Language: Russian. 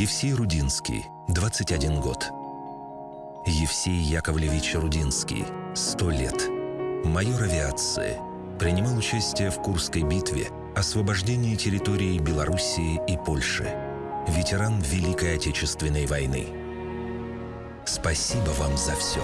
Евсей Рудинский, 21 год. Евсей Яковлевич Рудинский, 100 лет. Майор авиации. Принимал участие в Курской битве, освобождении территории Белоруссии и Польши. Ветеран Великой Отечественной войны. Спасибо вам за все.